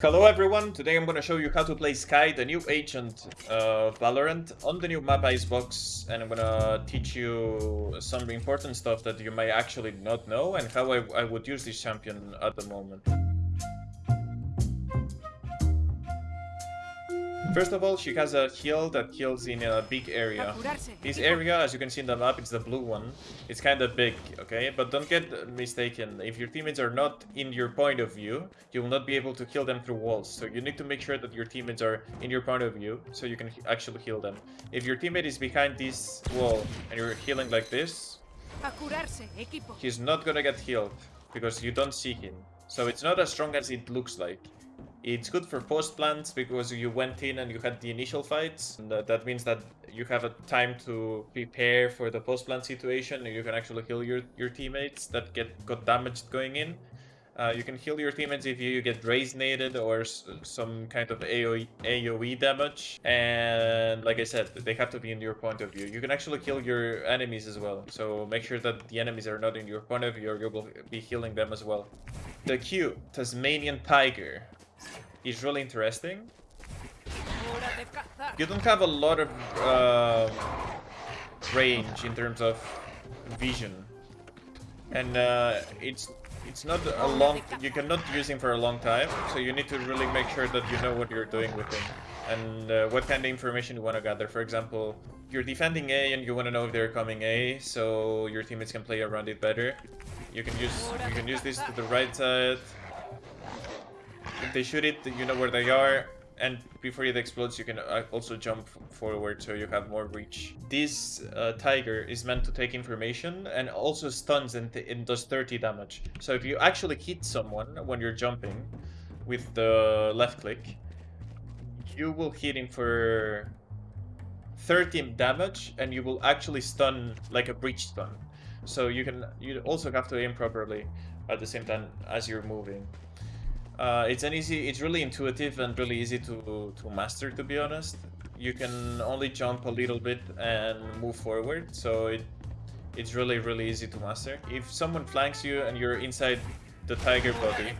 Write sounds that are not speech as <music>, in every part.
Hello everyone, today I'm gonna show you how to play Skye, the new agent of Valorant, on the new map Icebox, and I'm gonna teach you some important stuff that you may actually not know, and how I, I would use this champion at the moment. First of all, she has a heal that kills in a big area. This area, as you can see in the map, it's the blue one. It's kind of big, okay? But don't get mistaken. If your teammates are not in your point of view, you will not be able to kill them through walls. So you need to make sure that your teammates are in your point of view, so you can actually heal them. If your teammate is behind this wall and you're healing like this, he's not gonna get healed because you don't see him. So it's not as strong as it looks like. It's good for post plants because you went in and you had the initial fights. And that means that you have a time to prepare for the post plant situation and you can actually heal your, your teammates that get got damaged going in. Uh, you can heal your teammates if you get raisinated or some kind of AOE, AoE damage. And like I said, they have to be in your point of view. You can actually kill your enemies as well. So make sure that the enemies are not in your point of view or you will be healing them as well. The Q, Tasmanian Tiger is really interesting. You don't have a lot of uh, range in terms of vision. And uh, it's it's not a long... You cannot use him for a long time, so you need to really make sure that you know what you're doing with him. And uh, what kind of information you want to gather. For example, you're defending A and you want to know if they're coming A, so your teammates can play around it better. You can use you can use this to the right side, if they shoot it, you know where they are. And before it explodes, you can uh, also jump forward so you have more reach. This uh, Tiger is meant to take information and also stuns and, and does 30 damage. So if you actually hit someone when you're jumping with the left click, you will hit him for 30 damage and you will actually stun like a breach stun. So you can you also have to aim properly at the same time as you're moving. Uh, it's an easy, it's really intuitive and really easy to, to master, to be honest. You can only jump a little bit and move forward, so it it's really, really easy to master. If someone flanks you and you're inside the tiger body,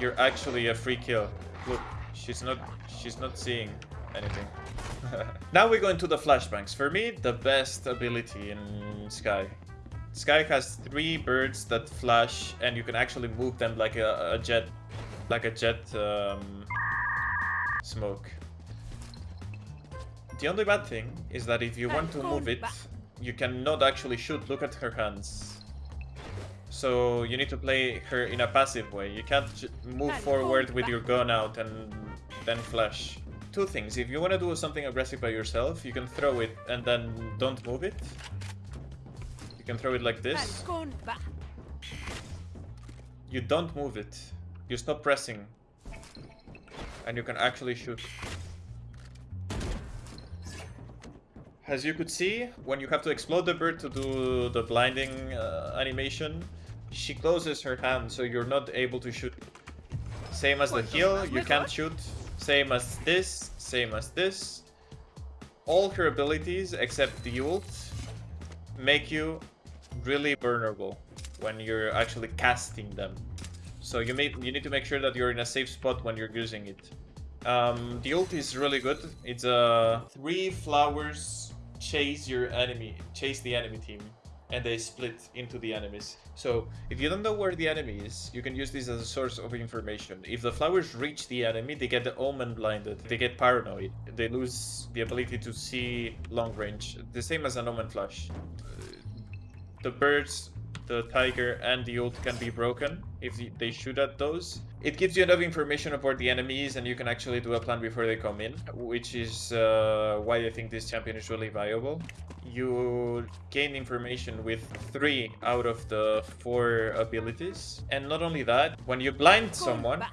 you're actually a free kill. Look, she's not, she's not seeing anything. <laughs> now we go into the flashbangs. For me, the best ability in Skye. Skye has three birds that flash and you can actually move them like a, a jet like a jet um, smoke. The only bad thing is that if you want to move it, you cannot actually shoot. Look at her hands. So you need to play her in a passive way. You can't move forward with your gun out and then flash. Two things. If you want to do something aggressive by yourself, you can throw it and then don't move it. You can throw it like this. You don't move it. You stop pressing. And you can actually shoot. As you could see, when you have to explode the bird to do the blinding uh, animation, she closes her hand so you're not able to shoot. Same as the heal, you can't shoot. Same as this, same as this. All her abilities, except the ult, make you really vulnerable when you're actually casting them. So you may you need to make sure that you're in a safe spot when you're using it. Um, the ult is really good. It's a uh, three flowers chase your enemy, chase the enemy team, and they split into the enemies. So if you don't know where the enemy is, you can use this as a source of information. If the flowers reach the enemy, they get the omen blinded. They get paranoid. They lose the ability to see long range. The same as an omen flash. The birds the tiger and the ult can be broken if they shoot at those. It gives you enough information about the enemies and you can actually do a plan before they come in, which is uh, why I think this champion is really viable. You gain information with three out of the four abilities. And not only that, when you blind someone,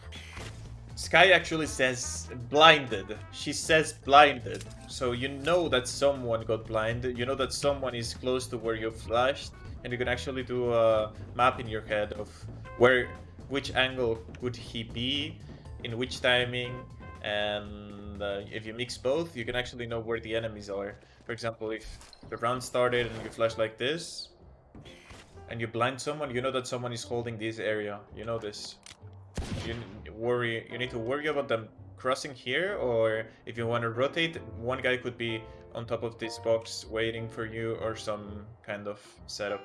Skye actually says blinded. She says blinded. So you know that someone got blinded. You know that someone is close to where you flashed and you can actually do a map in your head of where which angle could he be in which timing and uh, if you mix both you can actually know where the enemies are for example if the round started and you flash like this and you blind someone you know that someone is holding this area you know this you, worry. You need to worry about them crossing here, or if you want to rotate, one guy could be on top of this box waiting for you, or some kind of setup.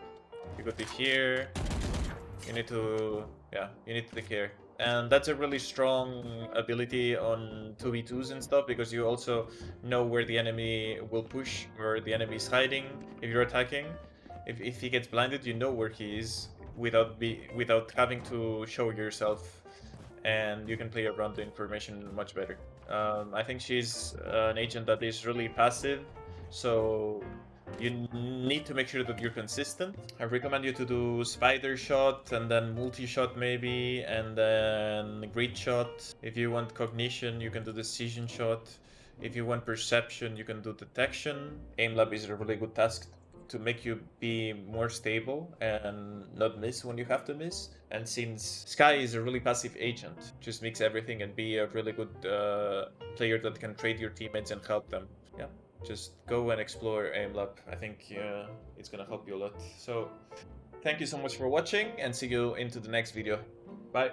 You could be here. You need to, yeah, you need to take care. And that's a really strong ability on 2v2s and stuff, because you also know where the enemy will push, where the enemy is hiding if you're attacking. If, if he gets blinded, you know where he is without be without having to show yourself and you can play around the information much better. Um, I think she's an agent that is really passive, so you need to make sure that you're consistent. I recommend you to do spider shot and then multi-shot maybe, and then grid shot. If you want cognition, you can do decision shot. If you want perception, you can do detection. Aim lab is a really good task to make you be more stable and not miss when you have to miss. And since Skye is a really passive agent, just mix everything and be a really good uh, player that can trade your teammates and help them. Yeah, just go and explore AimLab. I think uh, it's gonna help you a lot. So, thank you so much for watching and see you into the next video. Bye.